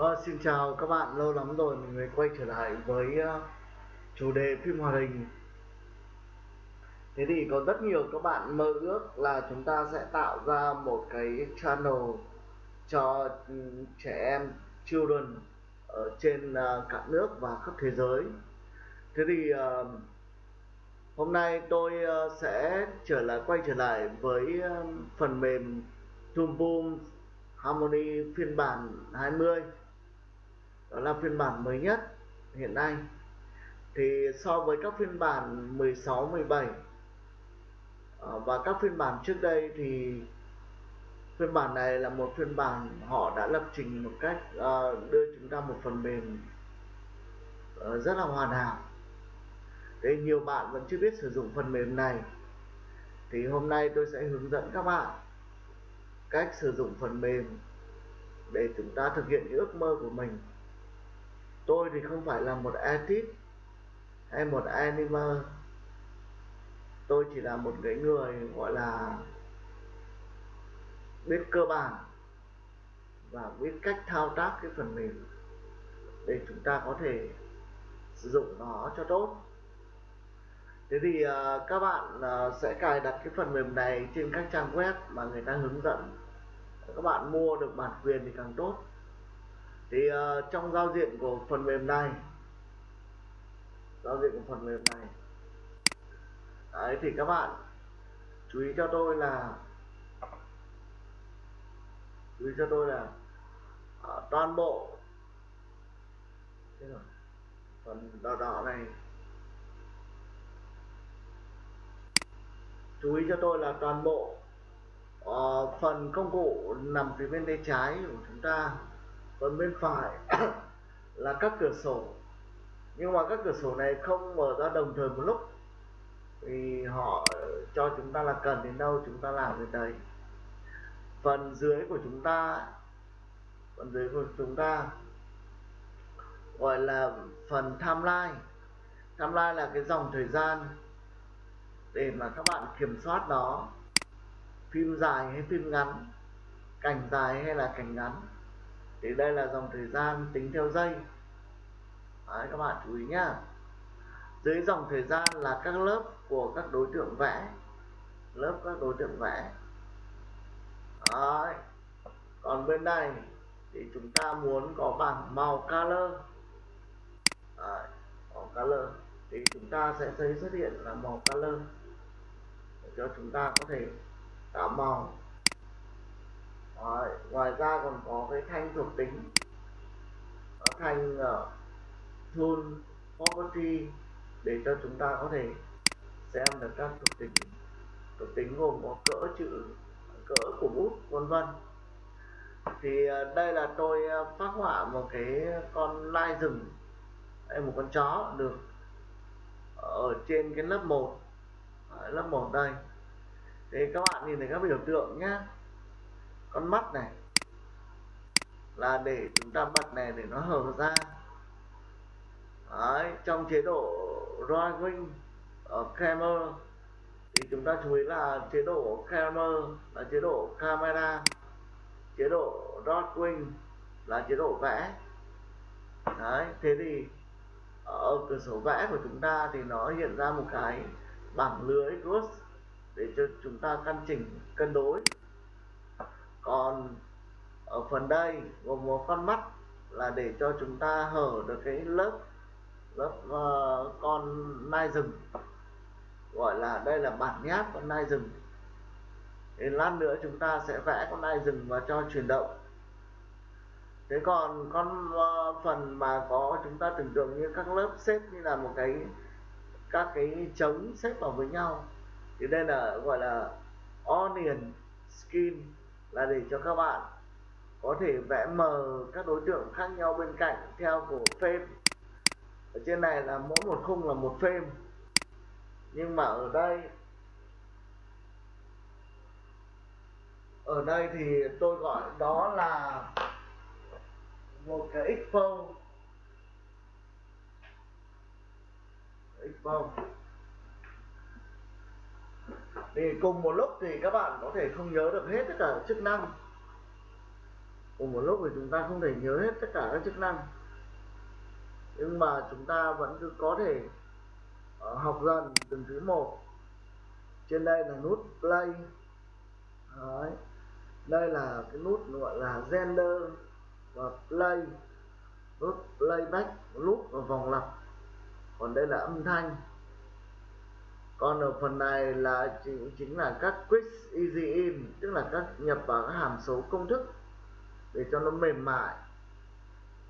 Ờ, xin chào các bạn, lâu lắm rồi mình mới quay trở lại với uh, chủ đề phim hoạt hình. Thế thì có rất nhiều các bạn mơ ước là chúng ta sẽ tạo ra một cái channel cho ừ, trẻ em children ở trên uh, cả nước và khắp thế giới. Thế thì uh, hôm nay tôi uh, sẽ trở lại quay trở lại với uh, phần mềm Toon Boom Harmony phiên bản 20 đó là phiên bản mới nhất hiện nay. Thì so với các phiên bản 16 17 ờ, và các phiên bản trước đây thì phiên bản này là một phiên bản họ đã lập trình một cách uh, đưa chúng ta một phần mềm uh, rất là hoàn hảo. Thế nhiều bạn vẫn chưa biết sử dụng phần mềm này. Thì hôm nay tôi sẽ hướng dẫn các bạn cách sử dụng phần mềm để chúng ta thực hiện những ước mơ của mình tôi thì không phải là một artist hay một animer tôi chỉ là một cái người gọi là biết cơ bản và biết cách thao tác cái phần mềm để chúng ta có thể sử dụng nó cho tốt. Thế thì uh, các bạn uh, sẽ cài đặt cái phần mềm này trên các trang web mà người ta hướng dẫn. Các bạn mua được bản quyền thì càng tốt thì uh, trong giao diện của phần mềm này giao diện của phần mềm này đấy thì các bạn chú ý cho tôi là chú ý cho tôi là uh, toàn bộ thế rồi phần đỏ đỏ này. Chú ý cho tôi là toàn bộ uh, phần công cụ nằm phía bên tay trái của chúng ta còn bên phải là các cửa sổ. Nhưng mà các cửa sổ này không mở ra đồng thời một lúc, thì họ cho chúng ta là cần đến đâu chúng ta làm đến đấy. Phần dưới của chúng ta, phần dưới của chúng ta gọi là phần timeline timeline là cái dòng thời gian để mà các bạn kiểm soát nó. Phim dài hay phim ngắn, cảnh dài hay là cảnh ngắn thì đây là dòng thời gian tính theo giây Đấy, các bạn chú ý nhá. Dưới dòng thời gian là các lớp của các đối tượng vẽ. Lớp các đối tượng vẽ. Đấy. còn bên đây thì chúng ta muốn có bảng màu color. Đấy. màu color. Thì chúng ta sẽ thấy xuất hiện là màu color. Để cho chúng ta có thể tạo màu. Đấy. ngoài ra còn có cái thanh thuộc tính. Thanh ờ, uh, tool property để cho chúng ta có thể xem được các thuộc tính. Thuộc tính gồm có cỡ chữ cỡ của bút vân vân. Thì uh, đây là tôi uh, phát họa một cái con lai rừng hay một con chó được ở trên cái lớp 1 ở lớp 1 đây. Thì các bạn nhìn thấy các biểu tượng nhé con mắt này. Là để chúng ta bật này để nó hở ra. Đấy, trong chế độ drawing ở camera thì chúng ta chú ý là chế độ camera là chế độ camera chế độ drawing là chế độ vẽ. Đấy thế thì ở cửa sổ vẽ của chúng ta thì nó hiện ra một cái bảng lưới cross để cho chúng ta căn chỉnh cân đối còn ở phần đây gồm một con mắt là để cho chúng ta hở được cái lớp lớp uh, con nai rừng. Gọi là đây là bản nháp con nai rừng. Thì lát nữa chúng ta sẽ vẽ con nai rừng và cho chuyển động. Thế còn con uh, phần mà có chúng ta tưởng tượng như các lớp xếp như là một cái các cái trống xếp vào với nhau. Thì đây là gọi là onion skin là để cho các bạn có thể vẽ mờ các đối tượng khác nhau bên cạnh theo của frame ở trên này là mỗi một khung là một frame nhưng mà ở đây ở đây thì tôi gọi đó là một cái expo expo thì cùng một lúc thì các bạn có thể không nhớ được hết tất cả chức năng. Cùng một lúc thì chúng ta không thể nhớ hết tất cả các chức năng. Nhưng mà chúng ta vẫn cứ có thể uh, học dần từng thứ một. Trên đây là nút play. Đấy. đây là cái nút gọi là gender và play. Nút playback nút và vòng lặp. Còn đây là âm thanh còn ở phần này là chính, chính là các quick easy in tức là các nhập vào các hàm số công thức để cho nó mềm mại.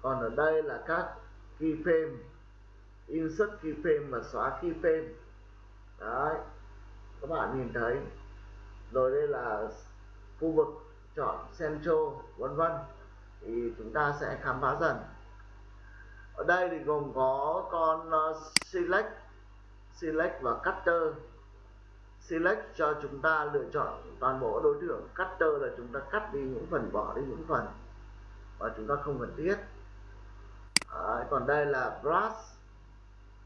Còn ở đây là các keyframe insert keyframe và xóa keyframe đấy các bạn nhìn thấy. Rồi đây là khu vực chọn central vân vân. Thì chúng ta sẽ khám phá dần. Ở đây thì gồm có con ờ, select select và cutter. Select cho chúng ta lựa chọn toàn bộ đối tượng. Cutter là chúng ta cắt đi những phần bỏ đi những phần và chúng ta không cần thiết. Đấy, còn đây là brush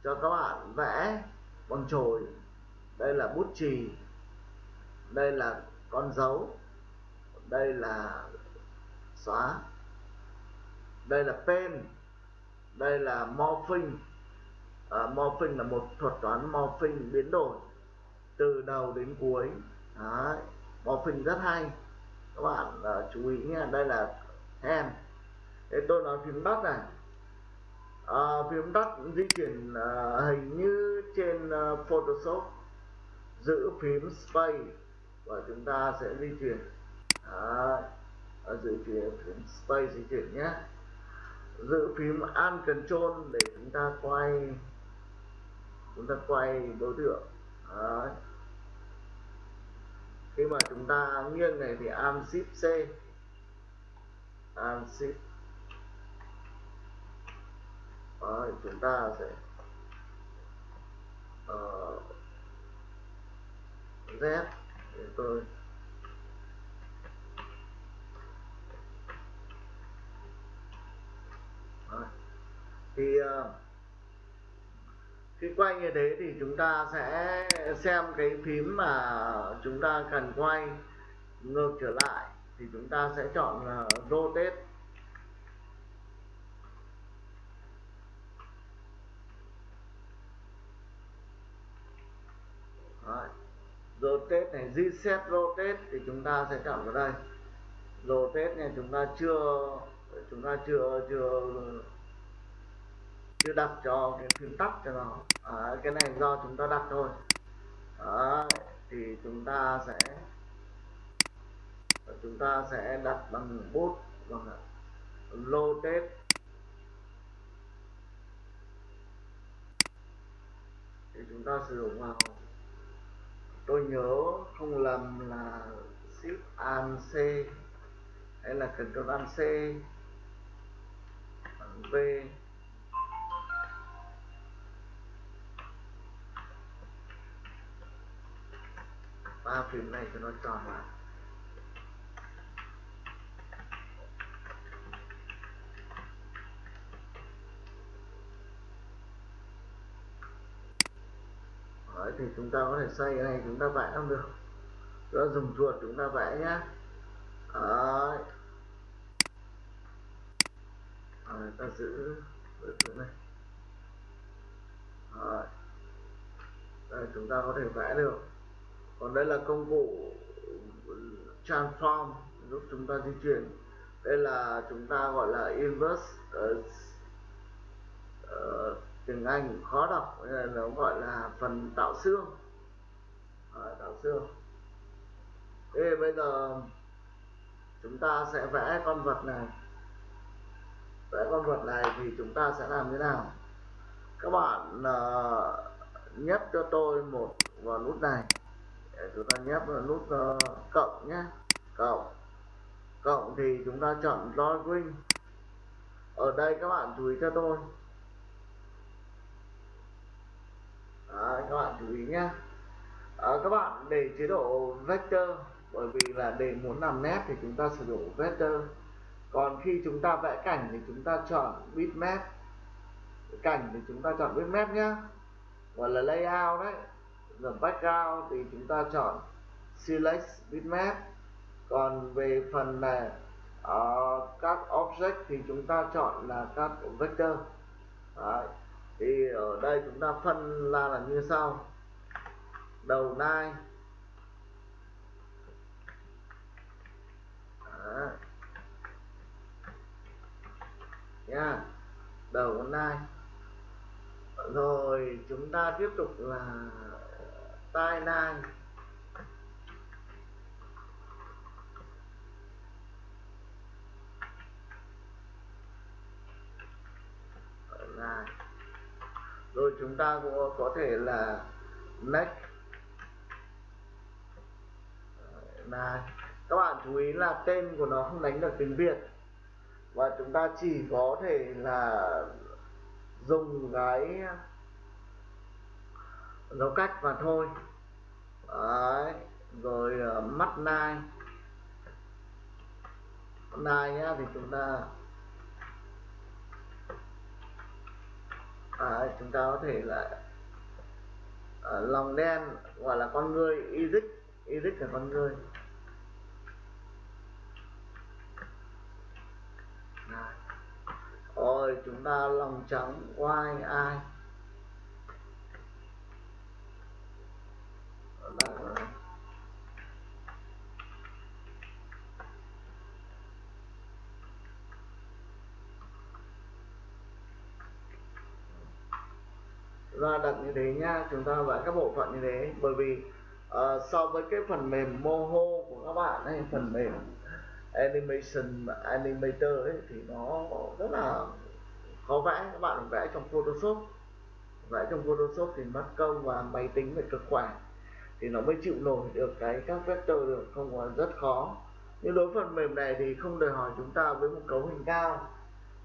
cho các bạn vẽ bằng chổi đây là bút chì. Đây là con dấu. Đây là xóa. Đây là pen. Đây là morphing. Ờ, à, morphing là một thuật toán morphing biến đổi từ đầu đến cuối Đấy. morphing rất hay các bạn uh, chú ý nha đây là hand thế tôi nói phím tắt này à, phím tắt di chuyển uh, hình như trên uh, photoshop giữ phím space và chúng ta sẽ di chuyển Đấy. giữ phím, phím space di chuyển nhé giữ phím Alt Control để chúng ta quay chúng ta quay đối tượng. Đấy. khi mà chúng ta nghiêng này thì arm Shift C. Arm Shift Đấy, chúng ta sẽ uh, Z để tôi thì uh, khi quay như thế thì chúng ta sẽ xem cái phím mà chúng ta cần quay ngược trở lại. Thì chúng ta sẽ chọn là rotate. Đấy. rotate này, reset rotate thì chúng ta sẽ chọn vào đây. Rotate này chúng ta chưa, chúng ta chưa chưa chưa đặt cho cái phím tắt cho nó. À, cái này do chúng ta đặt thôi. À, thì chúng ta sẽ chúng ta sẽ đặt bằng bút bằng lô tết thì chúng ta sử dụng vào tôi nhớ không lầm là shift an c hay là cần control an c v. ba phím này cho nó tròn lại Đấy, thì chúng ta có thể xoay cái này chúng ta vẽ không được chúng ta dùng chuột chúng ta vẽ nhá Đấy. Đấy, ta giữ cái này Đấy. Đấy, chúng ta có thể vẽ được còn đây là công cụ transform giúp chúng ta di chuyển. Đây là chúng ta gọi là inverse uh, uh, tiếng Anh khó đọc nên nó gọi là phần tạo xương. À, tạo xương. Thế bây giờ chúng ta sẽ vẽ con vật này. Vẽ con vật này thì chúng ta sẽ làm thế nào? Các bạn uh, nhấp cho tôi một vào nút này chúng ta nhấp vào nút uh, cộng nhé cộng. Cộng thì chúng ta chọn drawing ở đây các bạn chú ý cho tôi. Đấy, các bạn chú ý nhé à, ờ, các bạn để chế độ vector bởi vì là để muốn làm nét thì chúng ta sử dụng vector. Còn khi chúng ta vẽ cảnh thì chúng ta chọn bitmap. Cảnh thì chúng ta chọn bitmap nhé gọi là layout đấy rồi background thì chúng ta chọn select bitmap. Còn về phần là uh, các object thì chúng ta chọn là các vector. Đấy. thì ở đây chúng ta phân ra là như sau. Đầu nai. Nha đầu nai. Rồi chúng ta tiếp tục là tai nạn. Rồi chúng ta cũng có thể là next. Là các bạn chú ý là tên của nó không đánh được tiếng Việt. Và chúng ta chỉ có thể là dùng cái dấu cách và thôi. Đấy. rồi uh, mắt nai. Nai nhá thì chúng ta à, chúng ta có thể là uh, lòng đen gọi là con người Izik Izik là con người. Rồi chúng ta lòng trắng y ai? Ra đặt như thế nha chúng ta vẽ các bộ phận như thế bởi vì uh, so với cái phần mềm moho của các bạn hay phần mềm animation animator ấy thì nó rất là khó vẽ. Các bạn vẽ trong photoshop. Vẽ trong photoshop thì mất công và máy tính phải cực khỏe thì nó mới chịu nổi được cái các vector được không còn rất khó. Nhưng đối phần mềm này thì không đòi hỏi chúng ta với một cấu hình cao.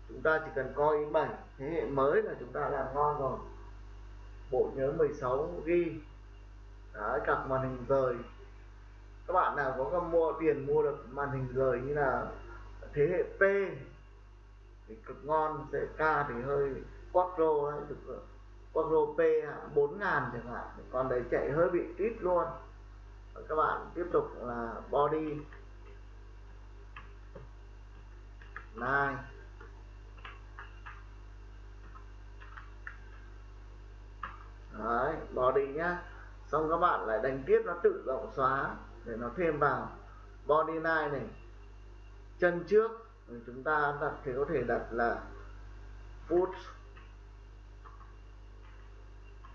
Chúng ta chỉ cần coi i7 thế hệ mới là chúng ta làm ngon rồi. Bộ nhớ 16 GB Đấy, cặp màn hình rời. Các bạn nào có mua tiền mua được màn hình rời như là thế hệ P thì cực ngon sẽ K thì hơi quattro đấy con rô P bốn ngàn chẳng hạn. Còn đấy chạy hơi bị ít luôn. Và các bạn tiếp tục là body. Nine đấy, body nhá. Xong các bạn lại đánh tiếp, nó tự động xóa để nó thêm vào. Body line này. Chân trước. Chúng ta đặt, thì có thể đặt là foot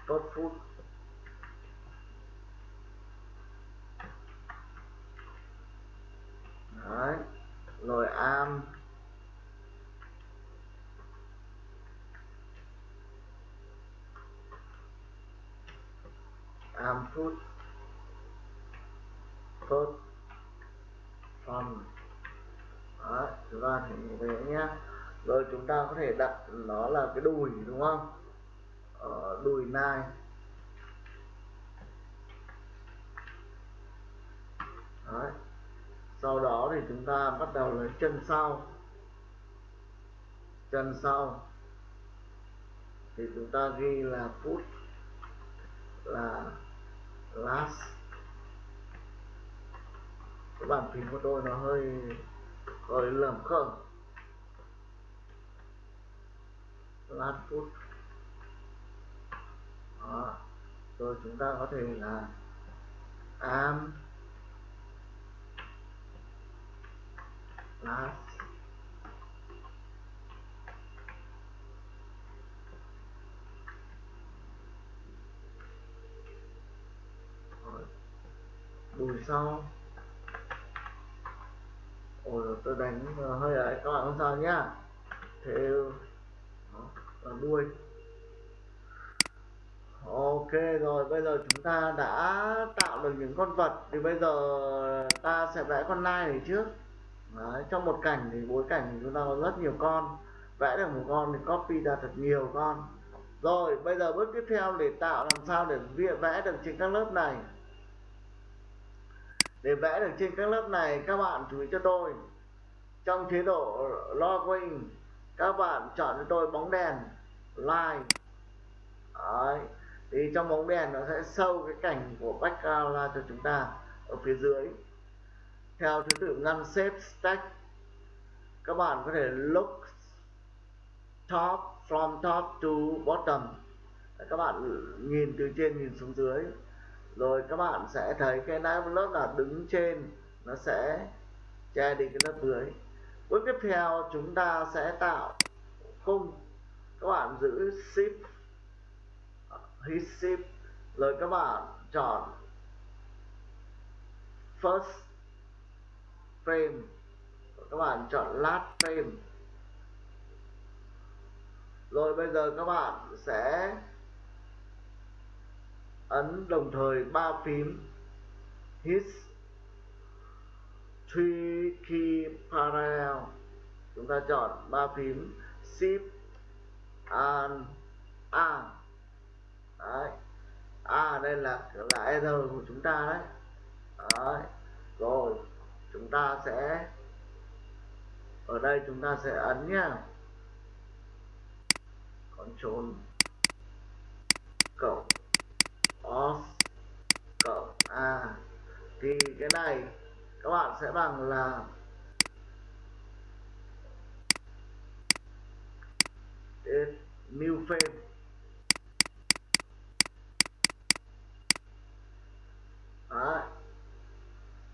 tốt phút, đấy rồi am, am phút, tốt. Phần đó chúng ta thể như thế nhé. Rồi chúng ta có thể đặt nó là cái đùi đúng không? Ở đùi nai. Đấy. sau đó thì chúng ta bắt đầu lấy chân sau. Chân sau. Thì chúng ta ghi là foot là last. Cái bàn phím của tôi nó hơi hơi lầm khởm last foot đó. rồi chúng ta có thể là am last đùi sau ôi tôi đánh hơi ấy các bạn không sao nhá thế đó, đuôi ok rồi bây giờ chúng ta đã tạo được những con vật. Thì bây giờ ta sẽ vẽ con nai này trước. Đấy, trong một cảnh thì bối cảnh thì chúng ta có rất nhiều con. Vẽ được một con thì copy ra thật nhiều con. Rồi bây giờ bước tiếp theo để tạo làm sao để vẽ được trên các lớp này. Để vẽ được trên các lớp này các bạn chú ý cho tôi. Trong chế độ login các bạn chọn cho tôi bóng đèn line. Đấy thì trong bóng đèn nó sẽ sâu cái cảnh của background ra cho chúng ta ở phía dưới. Theo thứ tự ngăn xếp stack, các bạn có thể look top from top to bottom. Các bạn nhìn từ trên nhìn xuống dưới. Rồi các bạn sẽ thấy cái lớp là đứng trên, nó sẽ che đi cái lớp dưới. Bước tiếp theo chúng ta sẽ tạo khung. Các bạn giữ shift receive shift rồi các bạn chọn first frame. Các bạn chọn last frame. Rồi bây giờ các bạn sẽ ấn đồng thời ba phím. Hit three key parallel chúng ta chọn ba phím. Shift and a đấy. A đây là là r của chúng ta đấy. Đấy. Rồi, chúng ta sẽ, ở đây chúng ta sẽ ấn nhá. Ctrl cộng off cộng A. Thì cái này các bạn sẽ bằng là new frame. Đấy.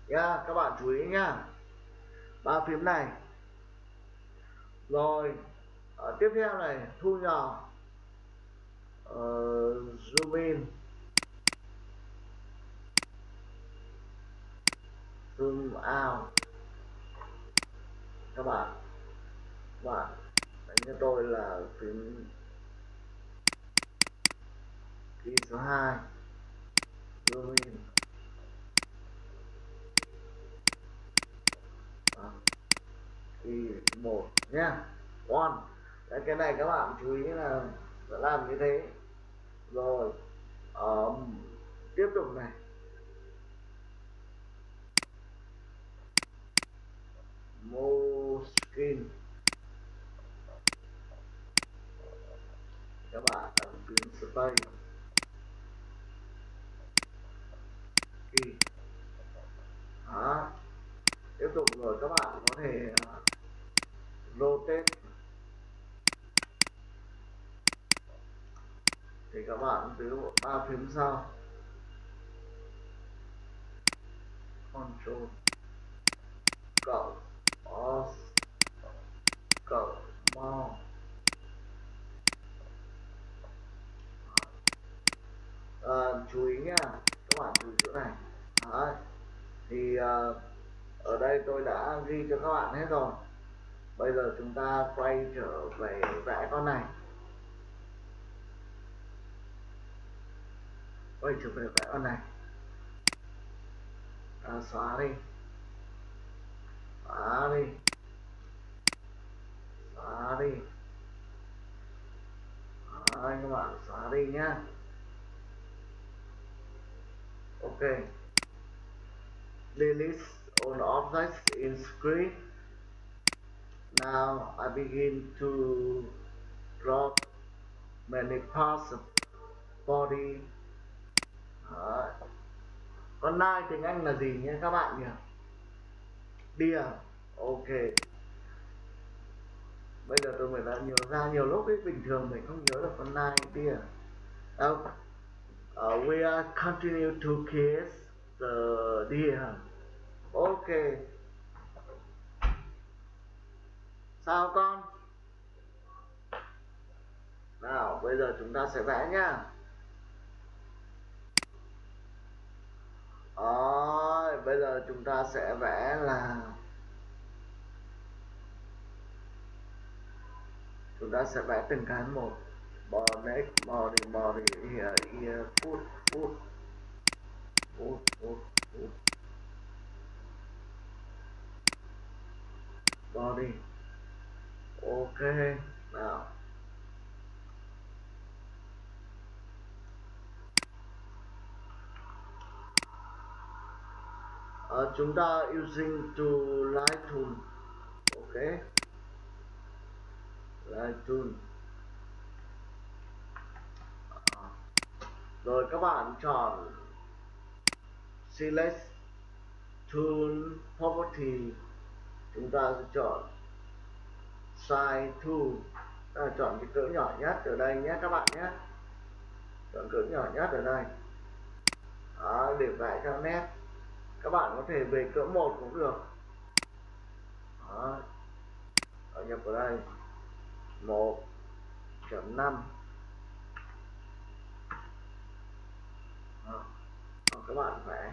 nha các bạn chú ý nhá ba phím này. Rồi ở tiếp theo này thu nhỏ. Uh, zoom in. Zoom out. Các bạn các bạn đánh cho tôi là phím key số 2 zoom in. Thì một nha one. Đấy, cái này các bạn chú ý là sẽ làm như thế. Rồi um, tiếp tục này. Moskin các bạn ấn phím space. Key. Đó. Tiếp tục rồi các bạn có thể uh, rotate. Thì các bạn giữ ba phím sau. Control. Cộng os. Cộng mau à, chú ý nha các bạn chú ý chỗ này. Đấy. thì à, ở đây tôi đã ghi cho các bạn hết rồi bây giờ chúng ta quay trở về vẽ con này. Quay trở về vẽ con này. À, xóa đi. Xóa đi. Xóa đi. Đấy, các bạn xóa đi nhá. Ok. Delete all objects in script now I begin to draw many parts of body. Đấy. con nai tiếng Anh là gì nhé các bạn nhỉ? Deer ok. Bây giờ tôi mới đã nhớ ra nhiều lúc ấy bình thường mình không nhớ được con nai deer uh, ờ, we are continue to kiss the deer ok. Sao con? Nào, bây giờ chúng ta sẽ vẽ nhá. Rồi, bây giờ chúng ta sẽ vẽ là chúng ta sẽ vẽ từng cái một. Bò body body here here, foot foot foot foot foot. Body ok nào. Uh, chúng ta using to light ok. Light tool uh, rồi các bạn chọn select tool property chúng ta sẽ chọn size to à, chọn cái cỡ nhỏ nhất ở đây nhé các bạn nhé. Chọn cỡ nhỏ nhất ở đây. Đó, để vẽ cho nét. Các bạn có thể về cỡ một cũng được. Đó. Đó, nhập vào đây. 1.5 đó. Đó, các bạn vẽ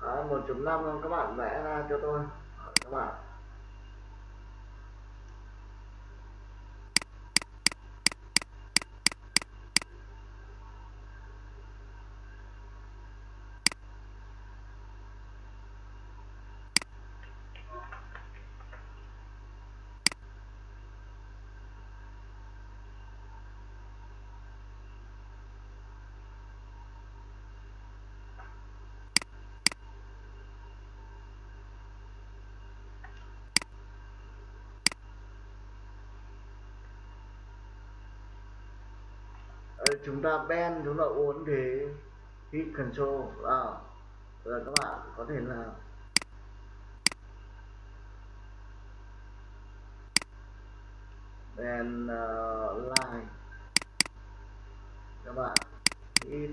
Đấy, 1.5 các bạn vẽ ra cho tôi. Các bạn. Chúng ta bend chúng ta uốn thế hit control. À, rồi các bạn có thể là bend uh, line. Các bạn hit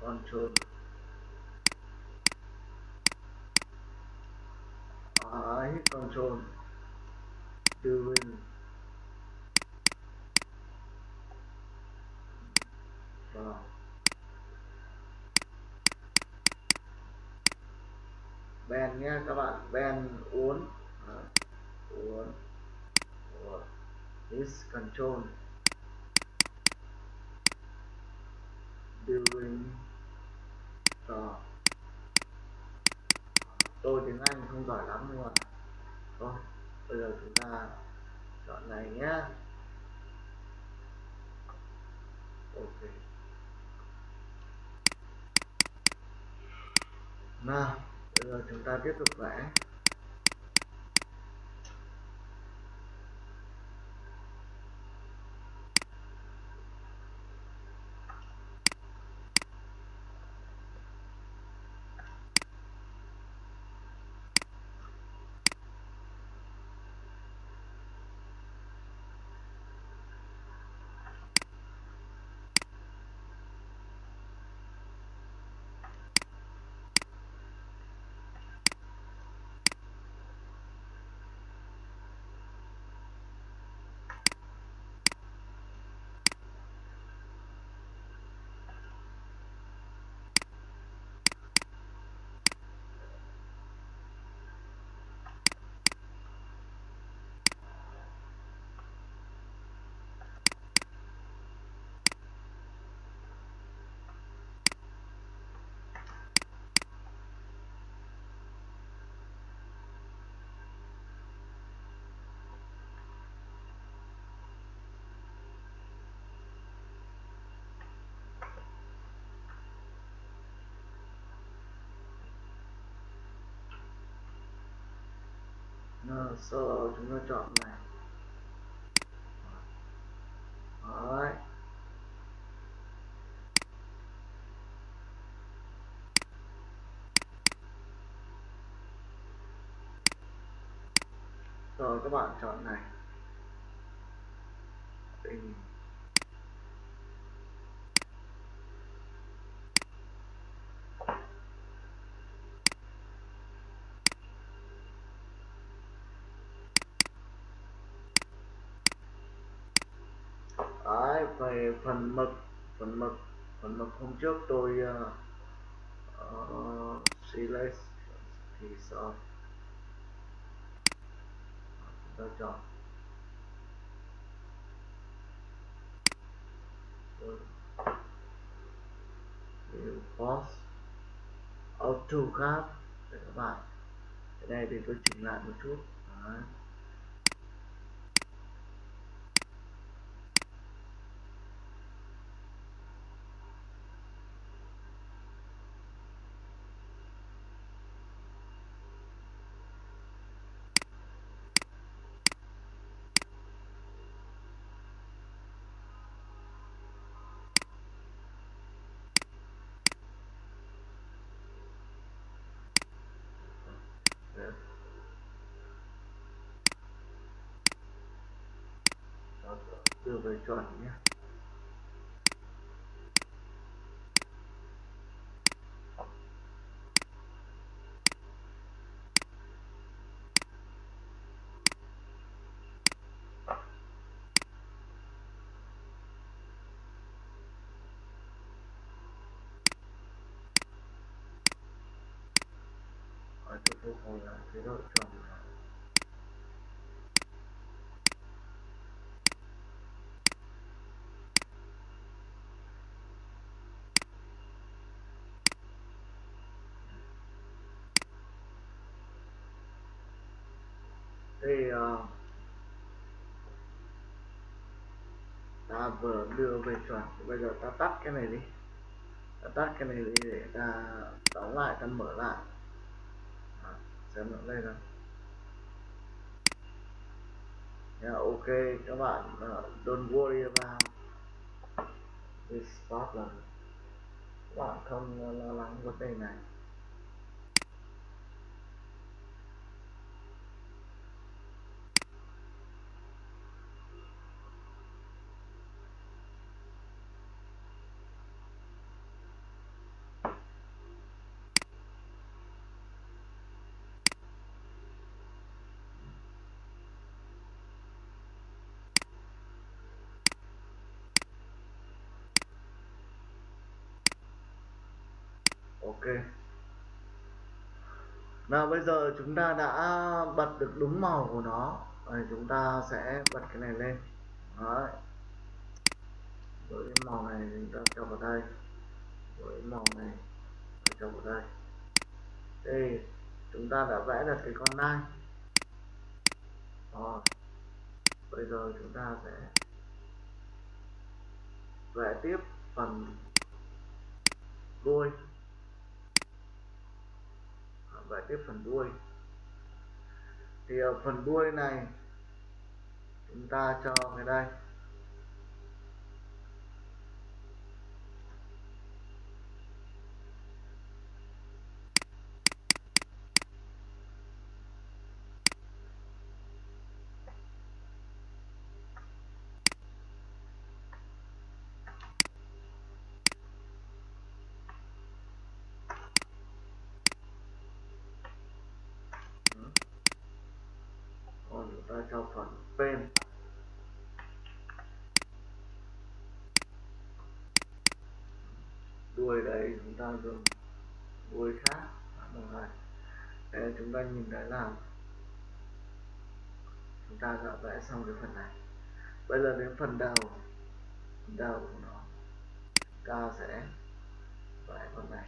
control. À, uh, hit control. Doing rồi ven nhé các bạn ven uốn. Đấy, uốn. Uốn. Control. During trò tôi tiếng Anh không giỏi lắm nhưng mà thôi bây giờ chúng ta chọn này nhé ok. Nào rồi chúng ta tiếp tục vẽ. Nào, sau đó chúng ta chọn này Đấy. rồi các bạn chọn này Tình. Đấy, về phần mực phần mực phần mực hôm trước tôi uh, uh, select thì sao? Chúng ta chọn post auto khác để các bạn. Cái này thì tôi chỉnh lại một chút. Đấy. Đưa về chuẩn nhé ở tôi phục hồi lại chế chuẩn. Thì uh, ờ, ta vừa đưa về chuẩn bây giờ ta tắt cái này đi. Ta tắt cái này đi để ta đóng lại ta mở lại. À, xem nó lên rồi yeah, ok các bạn uh, don't worry about this problem. Các bạn không lo lắng vấn đề này. Ok. Nào bây giờ chúng ta đã bật được đúng màu của nó. Rồi chúng ta sẽ bật cái này lên. Đấy. với cái màu này chúng ta cho vào đây. Với màu này cho vào đây. Đây, chúng ta đã vẽ được cái con nai. Rồi. Bây giờ chúng ta sẽ vẽ tiếp phần đuôi và tiếp phần đuôi. Thì ở phần đuôi này chúng ta cho cái đây còn chúng ta cho phần pen đuôi đấy chúng ta dùng đuôi khác. Bằng này để chúng ta nhìn thấy là chúng ta đã vẽ xong cái phần này. Bây giờ đến phần đầu. Phần đầu của nó. Chúng ta sẽ vẽ phần này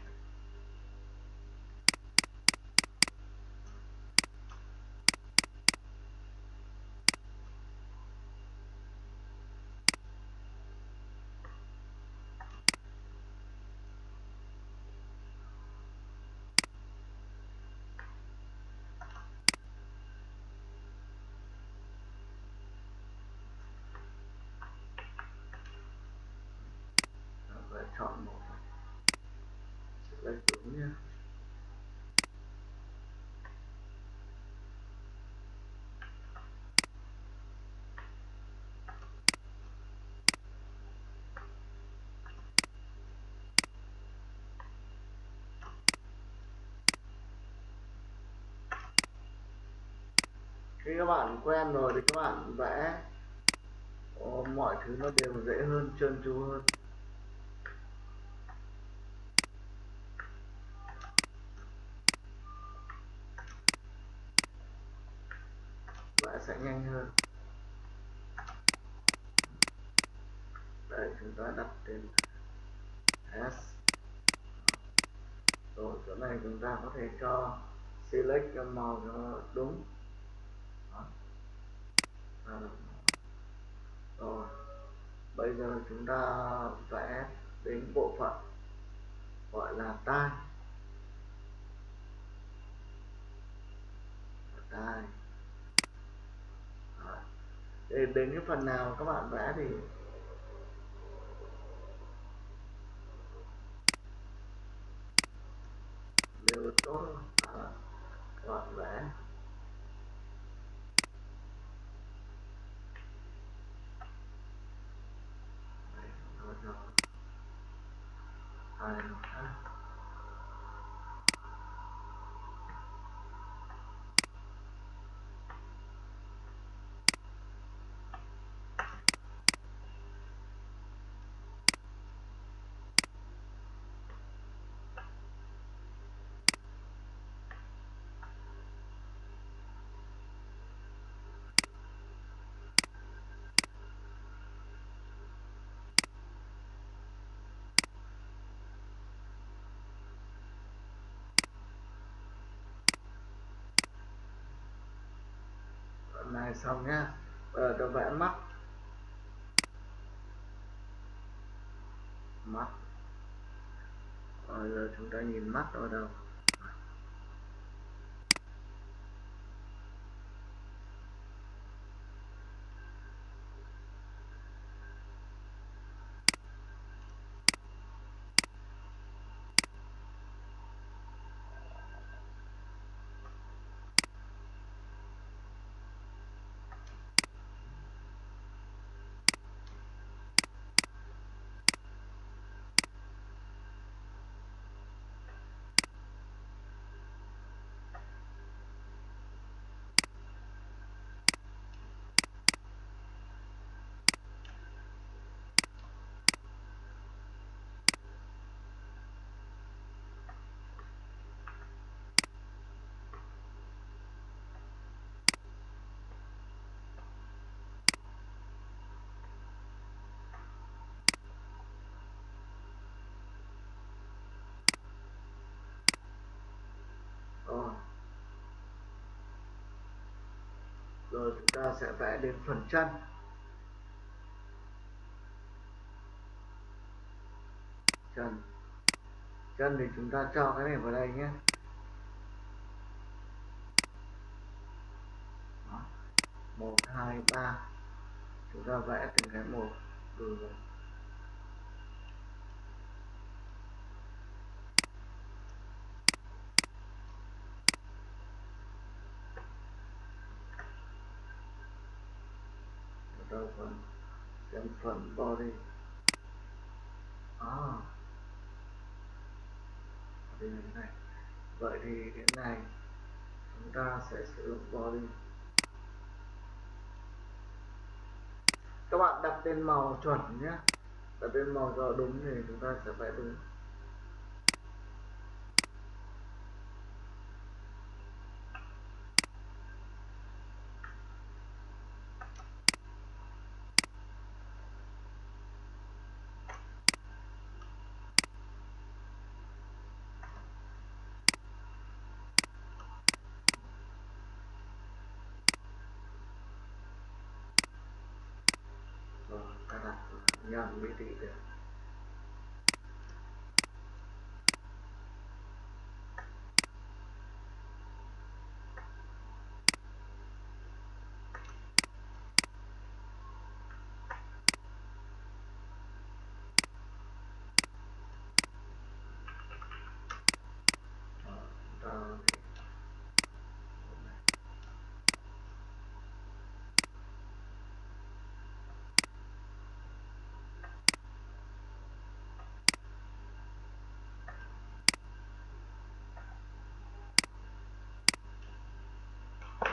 và chọn một select đúng nhé khi các bạn quen rồi thì các bạn vẽ. Ờ, mọi thứ nó đều dễ hơn, trơn tru hơn. Vẽ sẽ nhanh hơn. Đây, chúng ta đặt tên S. Rồi, chỗ này chúng ta có thể cho select cho màu cho đúng Đó. rồi bây giờ chúng ta vẽ đến bộ phận gọi là tai. Tai. Để đến cái phần nào các bạn vẽ thì đều tốt à, các bạn vẽ. Này xong nha. bây giờ tôi vẽ mắt. Mắt. Bây giờ chúng ta nhìn mắt ở đâu? Rồi rồi chúng ta sẽ vẽ đến phần chân. Chân. Chân thì chúng ta cho cái này vào đây nhé. Một, hai, ba. Chúng ta vẽ từng cái một rồi rồi đâu phần xem phần body. À. Đây này vậy thì cái này chúng ta sẽ sử dụng body. Các bạn đặt tên màu chuẩn nhé. Đặt tên màu cho đúng thì chúng ta sẽ vẽ đúng. young medieval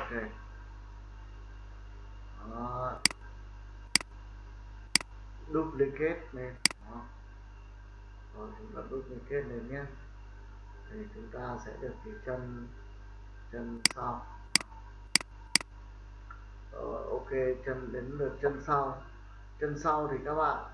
ok Đó. duplicate lên Đó. rồi, chúng ta duplicate lên nhé. Thì chúng ta sẽ được cái chân chân sau. Rồi, ok, chân đến lượt chân sau. Chân sau thì các bạn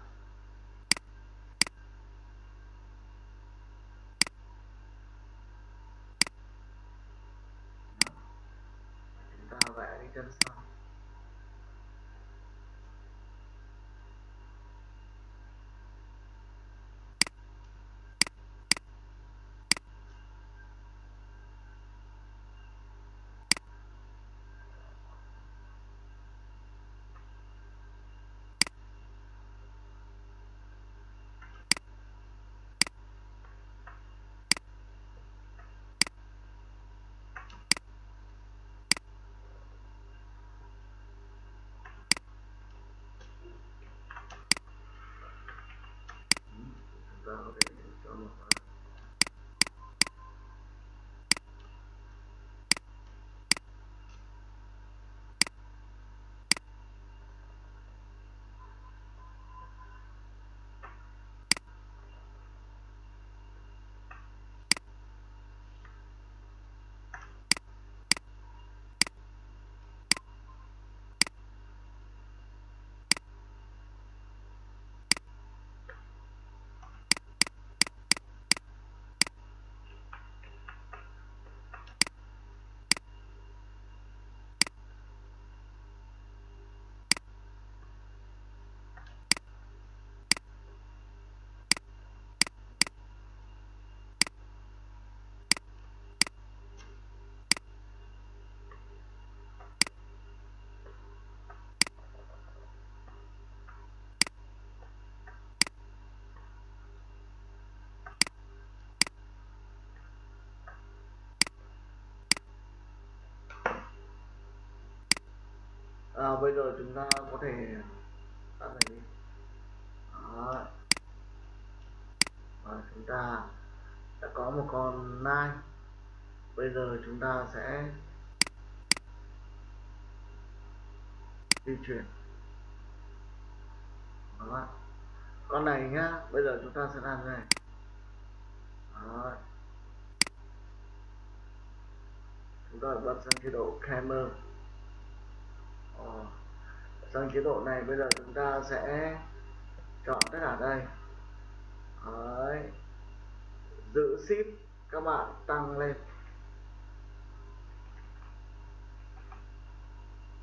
à, bây giờ chúng ta có thể tắt này đi Đó. và chúng ta đã có một con nai bây giờ chúng ta sẽ di chuyển Đó. con này nhá bây giờ chúng ta sẽ làm thế này Đó. chúng ta bật sang chế độ camera Ờ. sang chế độ này bây giờ chúng ta sẽ chọn tất cả đây. Đấy. giữ ship các bạn tăng lên.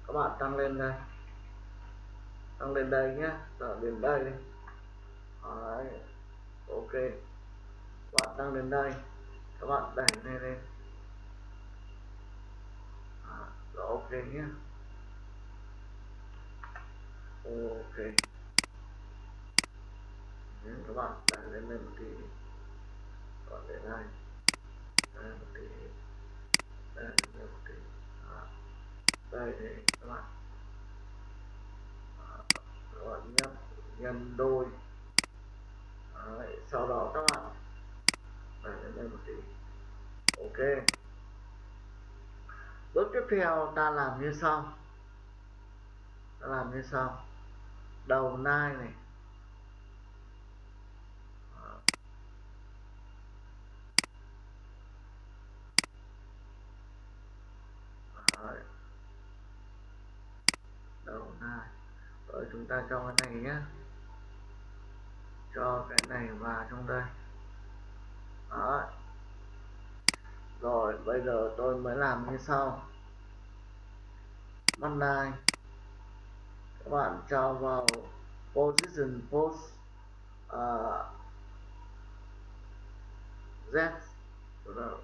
Các bạn tăng lên đây. Tăng lên đây nhé. Ở đến đây đi. Đấy. ok. Các bạn tăng lên đây. Các bạn đẩy lên lên. Rồi ok nhé ok. Nên các bạn đẩy lên lên một tí còn để này đây một tí đây lên một tí à, đây thì các bạn à, các bạn nhấp nhân đôi. À, Đấy, sau đó các bạn đẩy lên đây một tí ok. Bước tiếp theo ta làm như sau. Ta làm như sau đầu nai này. Đấy. đầu nai. Rồi chúng ta cho cái này nhé cho cái này vào trong đây. Đó. rồi, bây giờ tôi mới làm như sau. Mắt nai các bạn cho vào position post uh, Z. Rồi đó.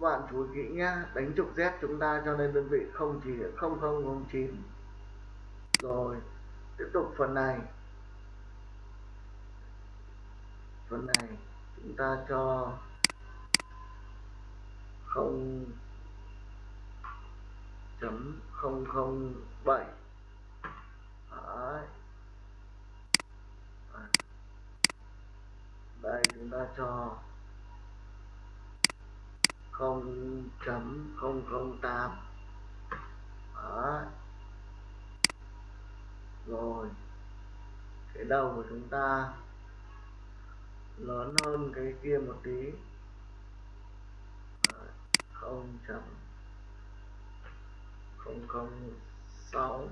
Các bạn chú ý kỹ nhá đánh trục Z chúng ta cho nên đơn vị không chỉ 0009 rồi tiếp tục phần này. Phần này chúng ta cho không chấm không không bảy. Đây, chúng ta cho không chấm không không tám. Rồi. Cái đầu của chúng ta lớn hơn cái kia một tí không chấm không không sáu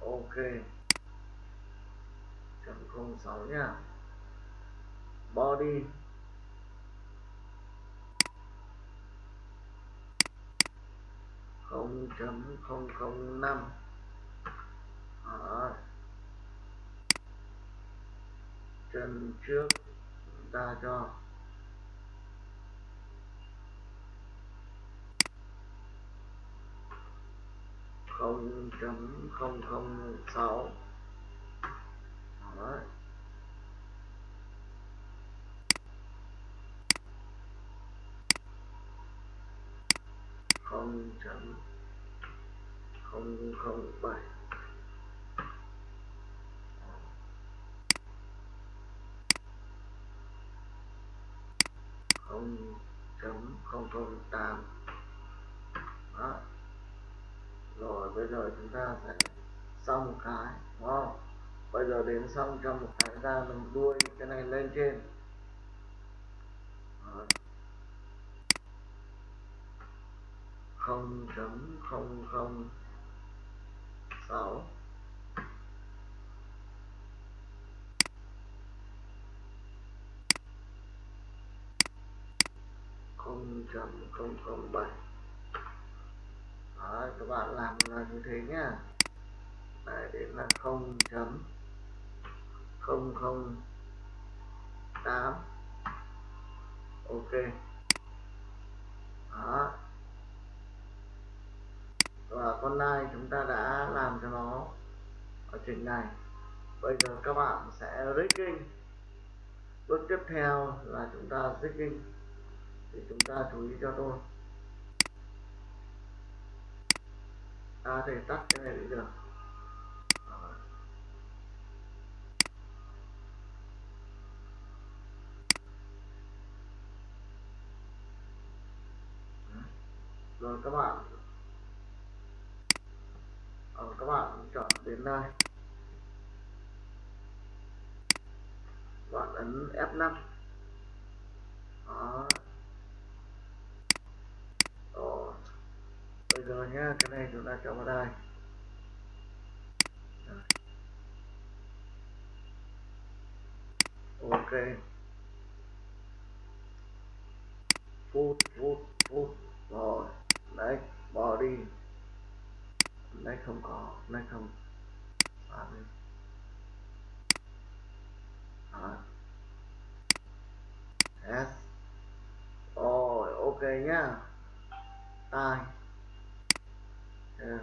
ok. Chấm không sáu nha. Body không chấm không không năm. Chân trước ra cho. Không chấm không không sáu không chấm không không bảy không chấm không không tám đó rồi, bây giờ chúng ta sẽ xong một cái, đúng không? Bây giờ đến xong trong một cái ra mình đuôi cái này lên trên. Không chấm, không không, sáu. Không chấm, không không, bảy. Đấy, các bạn làm là như thế nhá. Đấy, đến là không chấm không không tám. Ok. Đó. Và con nai chúng ta đã làm cho nó ở trình này. Bây giờ các bạn sẽ rigging bước tiếp theo là chúng ta rigging thì chúng ta chú ý cho tôi. À, ta thể tắt cái này đi được. Rồi. Các bạn. Ờ, các bạn chọn đến đây. Bạn ấn F5 đó rồi bây giờ nhá cái này chúng ta cho vào đây. Ok. Phút phút phút. Rồi. Đấy bỏ đi. Đấy không có đấy không. À, đi. À. S rồi ok nhá. Tai yeah.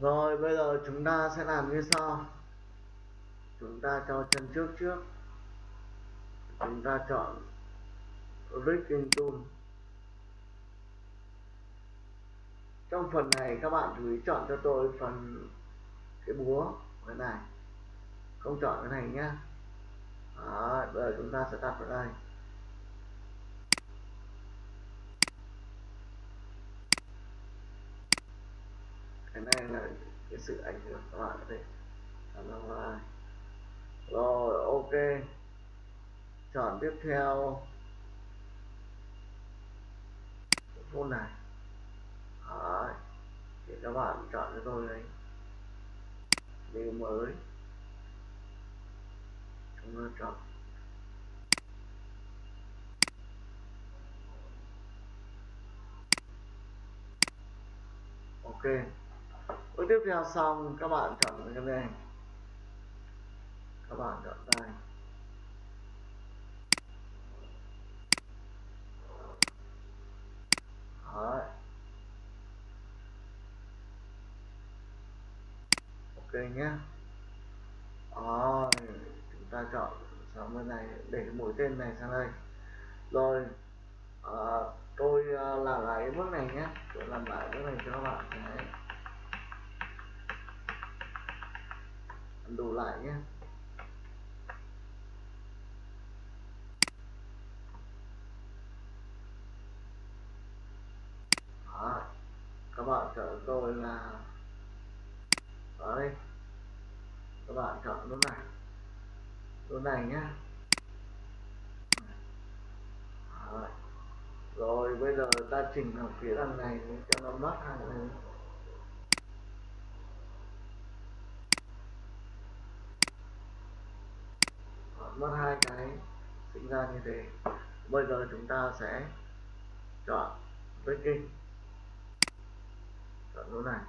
rồi bây giờ chúng ta sẽ làm như sau. Chúng ta cho chân trước trước. Chúng ta chọn rigging tool trong phần này các bạn chú ý chọn cho tôi phần cái búa cái này. Không chọn cái này nhá. Đó, bây giờ chúng ta sẽ đặt vào đây. Cái này là cái sự ảnh hưởng các bạn có thể làm ra ngoài rồi, ok. Chọn tiếp theo. Phone này. Đấy. thì các bạn chọn cho tôi đây điều mới. Chúng ta chọn. Ok bước tiếp theo xong các bạn chọn cái này. Các bạn chọn đây Đấy. ok nhé. Rồi chúng ta chọn sang bên này để mũi tên này sang đây. Rồi à, tôi ờ, làm lại bước này nhé. Tôi làm lại bước này cho các bạn Đấy. Đổ lại nhé Đó. các bạn chọn tôi là đó đây. Các bạn chọn nút này. Nút này nhá. Rồi, bây giờ ta chỉnh ở phía đằng này cho nó mát hàng này mất hai cái sinh ra như thế. Bây giờ chúng ta sẽ chọn breaking chọn chỗ này.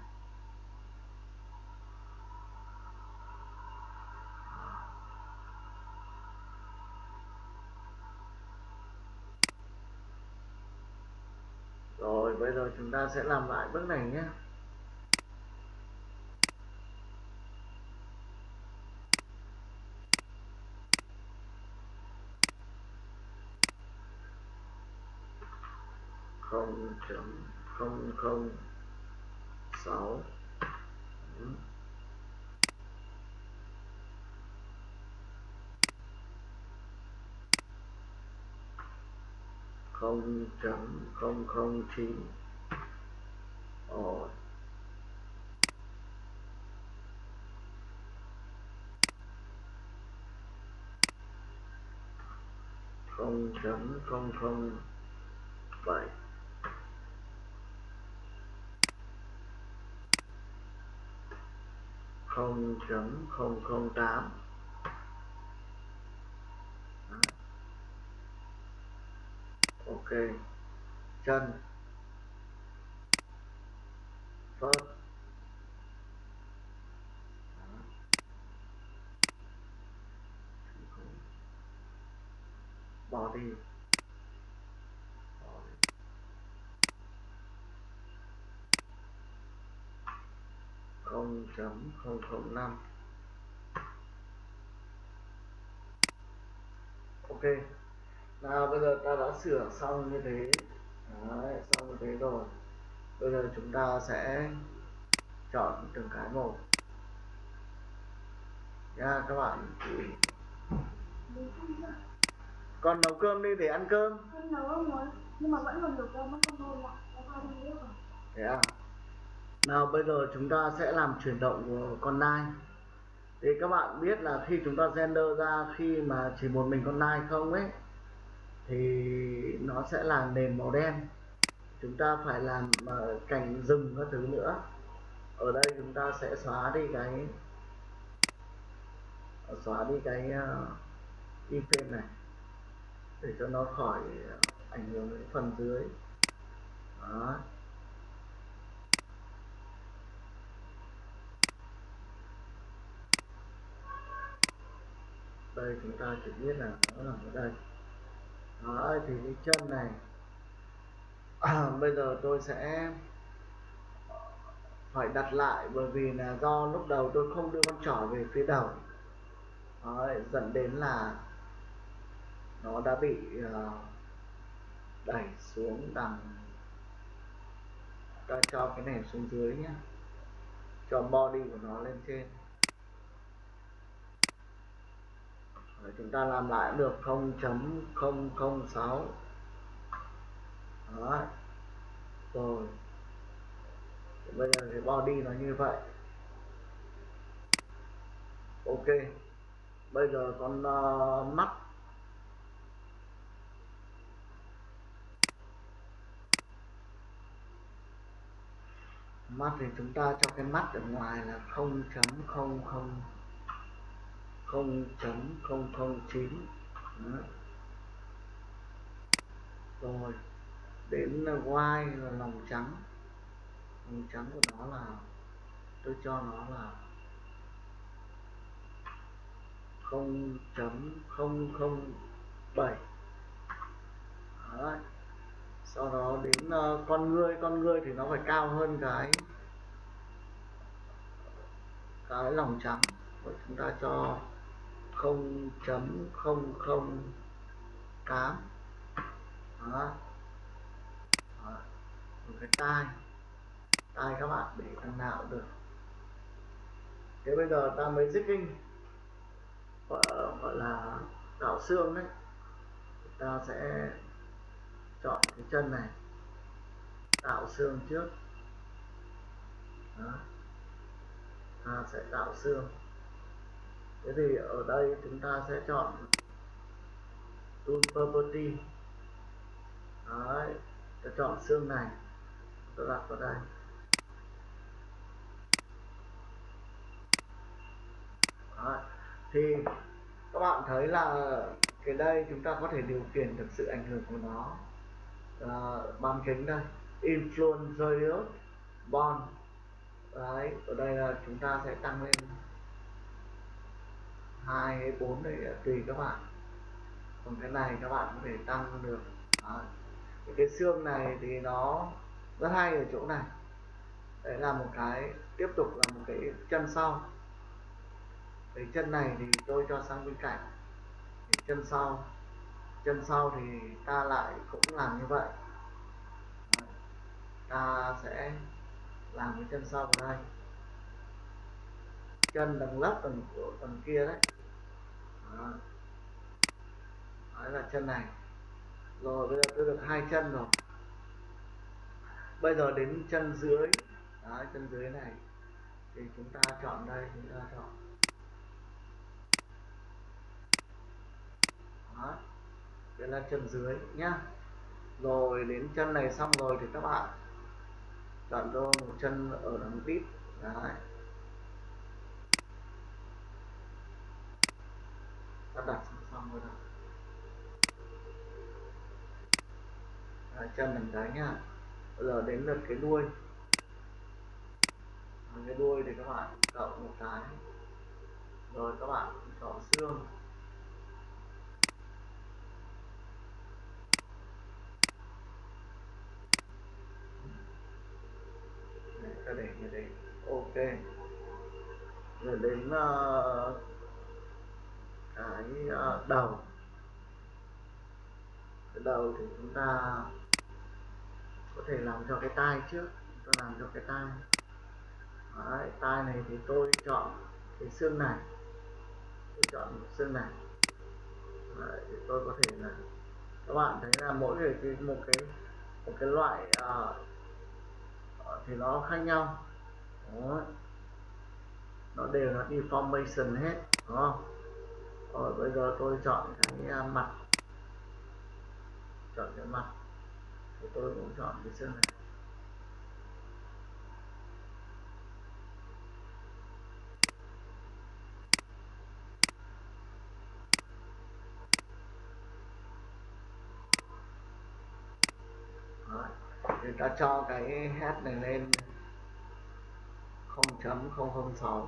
Rồi, bây giờ chúng ta sẽ làm lại bước này nhé. Không chấm không không sáu. Không chấm, không không chín rồi. Không chấm, không không, bảy. Không chấm không không tám. Ok. Chân. Phớt. Body 0.005 ok. Nào bây giờ ta đã sửa xong như thế. Đấy, xong như thế rồi. Bây giờ chúng ta sẽ chọn từng cái một. Nha các bạn con nấu cơm đi để ăn cơm. Em nấu không nhưng mà vẫn còn nhiều cơm mất không thôi rồi. Thế à nào bây giờ chúng ta sẽ làm chuyển động của con nai. Thì các bạn biết là khi chúng ta render ra khi mà chỉ một mình con nai không ấy thì nó sẽ là nền màu đen. Chúng ta phải làm ờ, cảnh rừng các thứ nữa. Ở đây chúng ta sẽ xóa đi cái xóa đi cái ờ, uh, iframe này để cho nó khỏi ảnh hưởng đến phần dưới. Đó. Đây chúng ta chỉ biết là nó nằm ở đây. Đó thì cái chân này à, bây giờ tôi sẽ phải đặt lại bởi vì là do lúc đầu tôi không đưa con trỏ về phía đầu. Đó, dẫn đến là nó đã bị uh, đẩy xuống đằng ta cho cái này xuống dưới nhé cho body của nó lên trên. Đấy, chúng ta làm lại được 0.006 đó. Rồi. Bây giờ thì body nó như vậy. Ok. Bây giờ con uh, mắt. Mắt thì chúng ta cho cái mắt ở ngoài là 0.000 0.009 rồi đến y là lòng trắng. Lòng trắng của nó là tôi cho nó là 0.007 Đấy. sau đó đến uh, con người con người thì nó phải cao hơn cái cái lòng trắng. Và chúng ta cho 0.008 đó. đó. Một cái tai. Tai các bạn để thằng nào được. Thế bây giờ ta mới zigging gọi, gọi là tạo xương đấy. Ta sẽ chọn cái chân này. Tạo xương trước. Đó. ta sẽ tạo xương thế thì ở đây chúng ta sẽ chọn tool property. Đấy ta chọn xương này ta đặt vào đây. Đấy. thì các bạn thấy là cái đây chúng ta có thể điều khiển được sự ảnh hưởng của nó. À, bán kính đây influence radius bond. Đấy ở đây là chúng ta sẽ tăng lên hai hay bốn đấy, tùy các bạn. Còn cái này các bạn có thể tăng được. Đấy. cái xương này thì nó rất hay ở chỗ này. Đấy là một cái, tiếp tục là một cái chân sau. Cái chân này thì tôi cho sang bên cạnh. Cái chân sau. Chân sau thì ta lại cũng làm như vậy. Đấy. ta sẽ làm cái chân sau vào đây. Chân đằng lấp tầng của tầng kia đấy đó. đấy là chân này. Rồi bây giờ tôi được hai chân rồi. Bây giờ đến chân dưới. Đấy, chân dưới này. Thì chúng ta chọn đây chúng ta chọn. Đó. Đây là chân dưới nhá. Rồi đến chân này xong rồi thì các bạn chọn cho một chân ở đằng tít. Đấy. À, ta đặt xong rồi đó đấy, chân mình cái nhá. Bây giờ đến lượt cái đuôi. À, cái đuôi thì các bạn cộng một cái. Rồi các bạn chọn xương. Ta để như thế ok. Rồi đến uh, cái ờ, đầu. Cái đầu thì chúng ta có thể làm cho cái tai trước chúng ta làm cho cái tai. Đấy, tai này thì tôi chọn cái xương này. Tôi chọn xương này. Đấy, thì tôi có thể là các bạn thấy là mỗi người cái một cái một cái loại uh, thì nó khác nhau. Đấy. nó đều là deformation hết đúng không? Rồi, bây giờ tôi chọn cái à, mặt. Chọn cái mặt. Thì tôi cũng chọn cái xương này. Đấy. thì ta cho cái head này lên. 0.006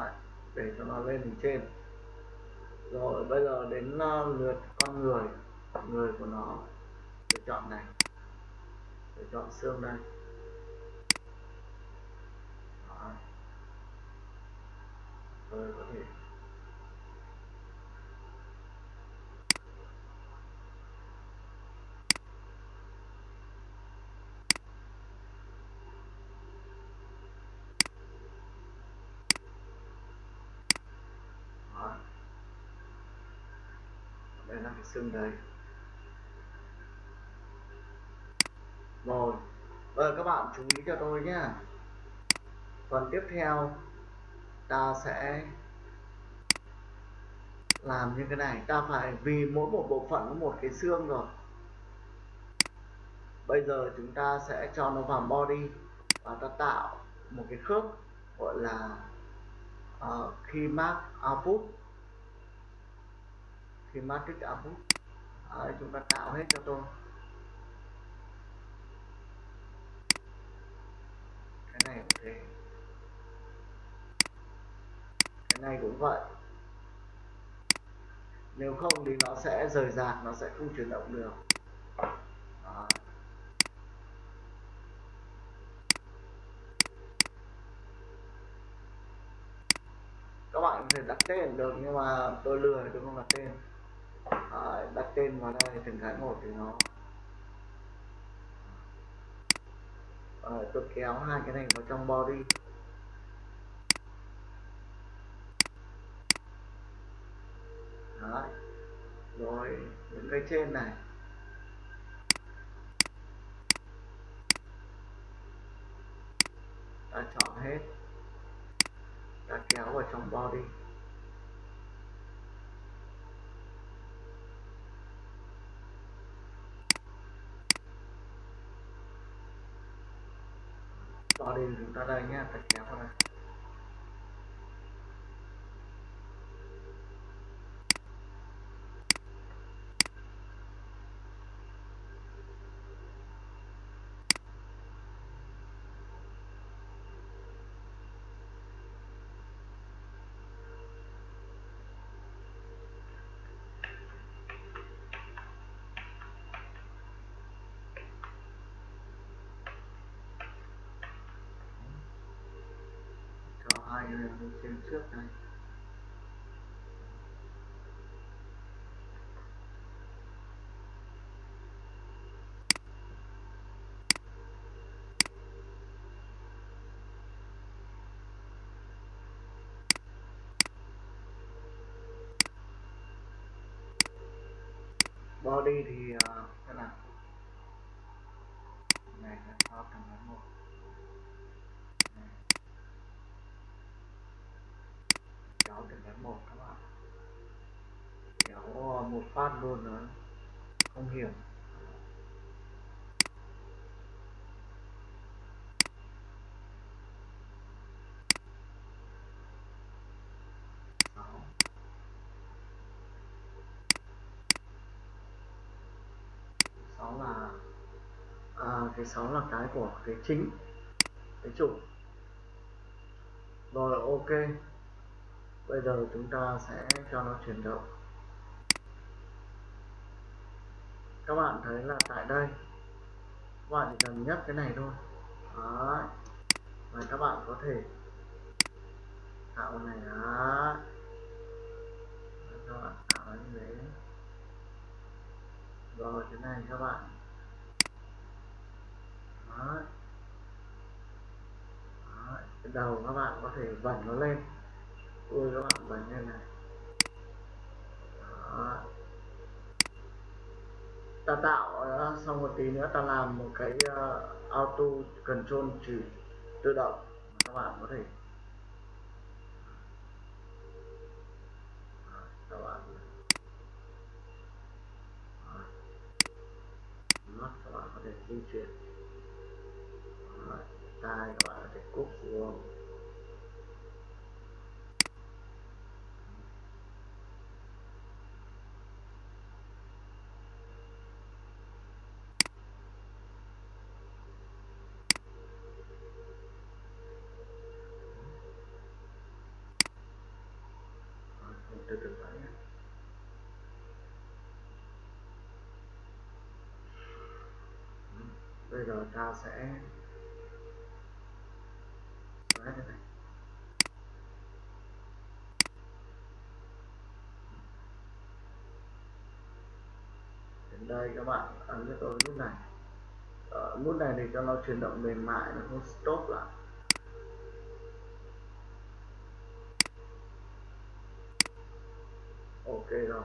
Đấy, để cho nó lên hình trên rồi bây giờ đến uh, lượt con người người của nó để chọn này để chọn xương đây Đấy. rồi có thể Đấy đây là cái xương đấy rồi bây giờ các bạn chú ý cho tôi nhé phần tiếp theo ta sẽ làm như cái này. Ta phải vì mỗi một bộ phận có một cái xương rồi. Bây giờ chúng ta sẽ cho nó vào body và ta tạo một cái khớp gọi là uh, khi mark output thì matrix output à, chúng ta tạo hết cho tôi. Cái này cũng thế. Cái này cũng vậy. Nếu không thì nó sẽ rời rạc nó sẽ không chuyển động được. Đó. các bạn có thể đặt tên được nhưng mà tôi lười tôi không đặt tên. Ờ, đặt tên vào đây từng cái một thì nó Đấy, tôi kéo hai cái này vào trong body. Đấy. rồi những cái trên này. Ta chọn hết. Ta kéo vào trong body. Đi chúng ta đây nhé thật cả các này cho hai cái lên trên trước này body thì ờ, uh, thế nào? Này là top thằng ngắn một. Kéo từng cái một các bạn kéo một phát luôn nữa không hiểu sáu sáu là à, cái sáu là cái của cái chính cái chủ. Rồi ok bây giờ chúng ta sẽ cho nó chuyển động. Các bạn thấy là tại đây. Các bạn chỉ cần nhấc cái này thôi. Đấy. và các bạn có thể tạo này. Đó các bạn tạo nó như thế. Rồi, cái này các bạn. Đó. Đó. cái đầu các bạn có thể vẩn nó lên ui các bạn vẩn lên này. Đó. ta tạo ờ, xong một tí nữa ta làm một cái uh, auto control chỉ tự động. Mà các bạn có thể các bạn mắt các bạn có thể di chuyển. Tai các bạn có thể cúp xuống từ từ lại nhé bây giờ ta sẽ xóa cái này. Đến đây các bạn ấn cho tôi nút này. Ờ, Ở nút này thì cho nó chuyển động mềm mại, nó không stop lại. Ok rồi.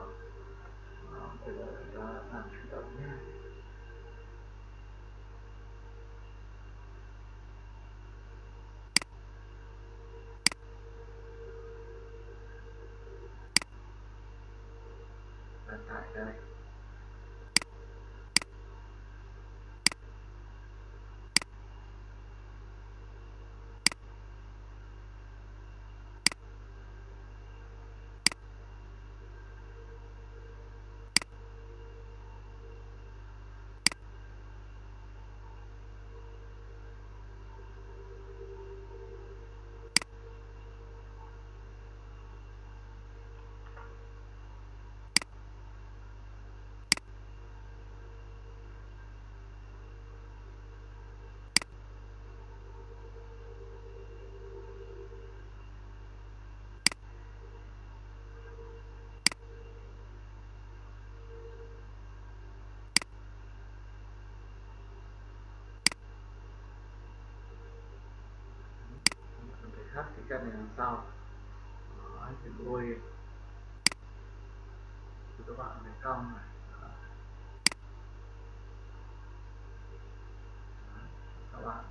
Ờ, bây giờ chúng ta làm chuyển động nhé và tải đây mình cái chân này đằng sau Đó, thì nuôi thì các bạn phải cong này Đó. Đó, các bạn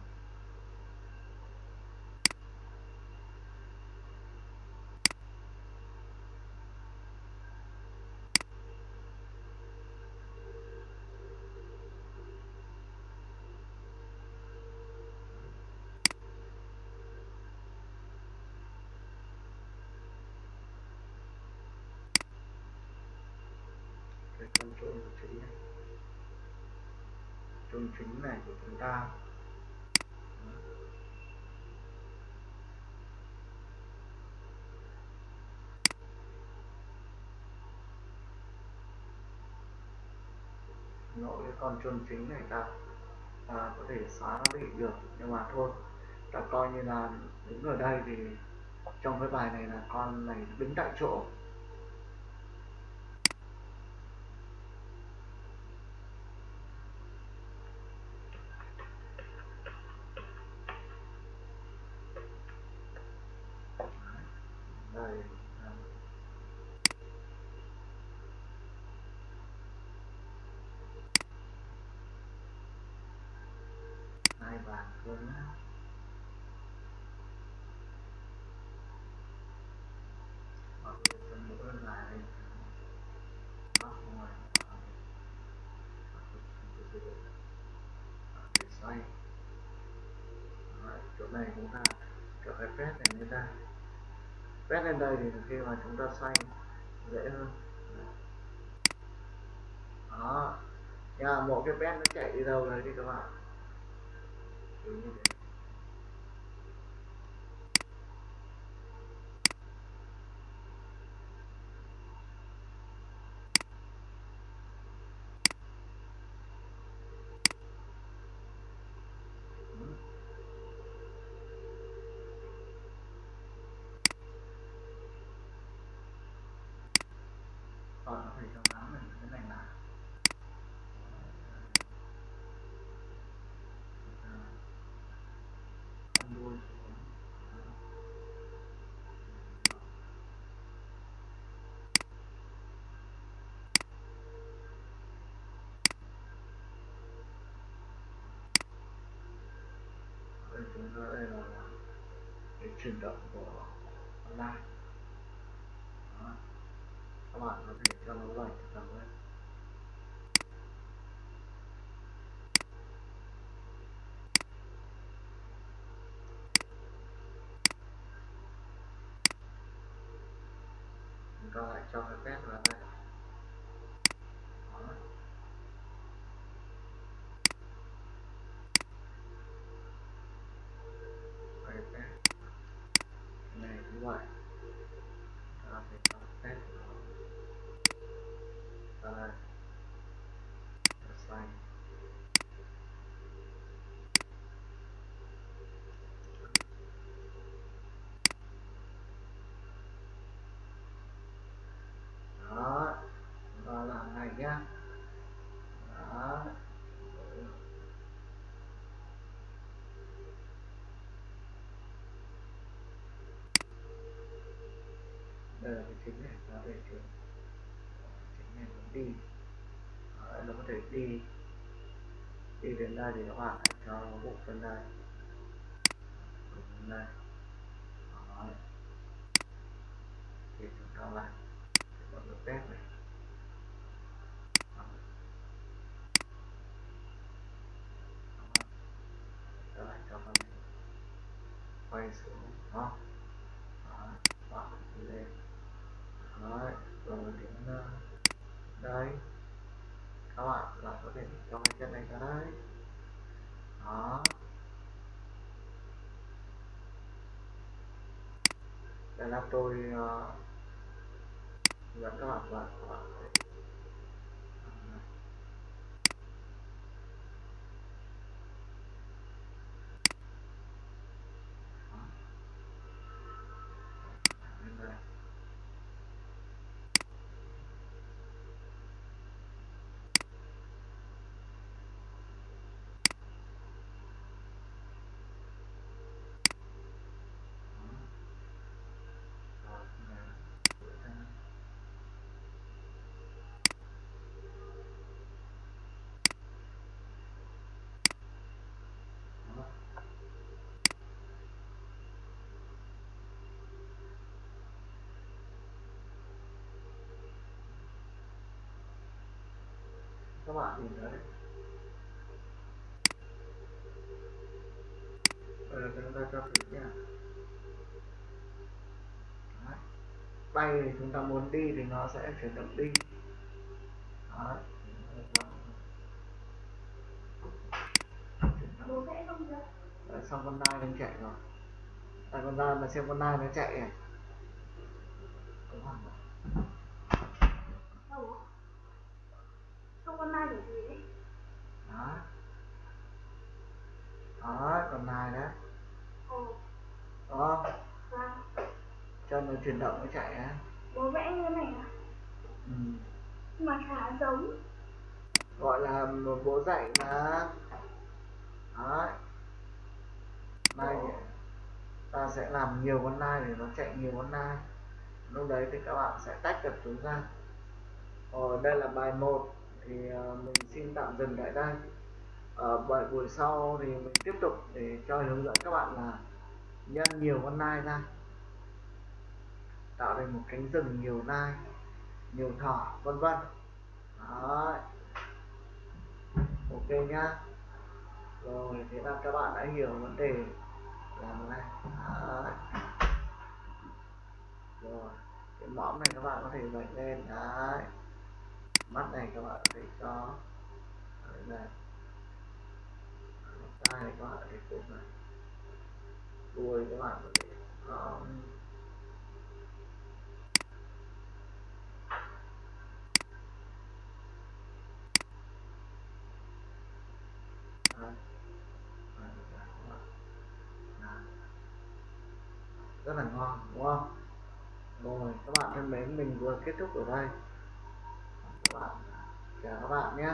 con control của chính này control chính này của chúng ta. Nội cái con chôn chính này ta ta có thể xóa nó đi được, nhưng mà thôi. Ta coi như là đứng ở đây thì trong cái bài này là con này đứng tại chỗ đây hai bàn hơn nhá hoặc là phần nữa là đây nó không phải để xoay Đấy, chỗ này chúng ta cho cái phép này lên đây phép lên đây thì khi mà chúng ta xoay dễ hơn đó nhà một cái pet nó chạy đi đâu rồi đi các bạn 啊，可以。Nó đây là cái chuyển động của online Đó. các bạn có thể cho nó lệch tầm lên chúng ta lại cho cái phép vào đây Đó. cái phép này như thì ta phải đó là vào đây Và xanh đó và làm này nhá đó Ờ, đây là cái chính này nó về trường. Chính này muốn đi. Đấy, nó có thể đi đi đến đây thì nó hoàn thành cho bộ phân này. Bộ phân đây Đấy. thì chúng ta lại thì mọi người test này quay xuống đó Đấy. bạn đi lên Đấy. rồi đến ờ, đây các bạn lại có thể cho cái chân này ra đấy đó đây là tôi uh, dẫn các bạn vào các bạn có thể Đó. Lên đây. Đó. Rồi, này. Đuổi ra. Đó các bạn nhìn thấy đây là chúng ta cho thử nha. Đấy. tay thì chúng ta muốn đi thì nó sẽ chuyển động đi. Đấy. Đấy, xong con nai đang chạy rồi. Tại con nai mà xem con nai nó chạy à. này Đúng không? đâu bố không con nai để gì đấy đó. Đó con nai đấy ồ. Đó. Vâng cho nó chuyển động nó chạy á. Bố vẽ như thế này à ừ. mà khá giống. Gọi là một bố dạy mà. Đấy nai thì ta sẽ làm nhiều con nai để nó chạy nhiều con nai. Lúc đấy thì các bạn sẽ tách được chúng ra. Ờ, đây là bài 1 thì à, mình xin tạm dừng tại đây. À, Ở bài buổi sau thì mình tiếp tục để cho hướng dẫn các bạn là nhân nhiều con nai ra. Tạo thành một cánh rừng nhiều nai, nhiều thỏ, vân vân. Đấy. ok nhá. Rồi, thế là các bạn đã hiểu vấn đề làm này. Đấy. rồi, cái mõm này các bạn có thể vạch lên. Đấy mắt này các bạn có đấy này tai này các bạn có thể này đuôi các bạn có thể có. Rất là ngon, đúng không? Rồi, các bạn thân mến, mình vừa kết thúc ở đây và chào các bạn nhé.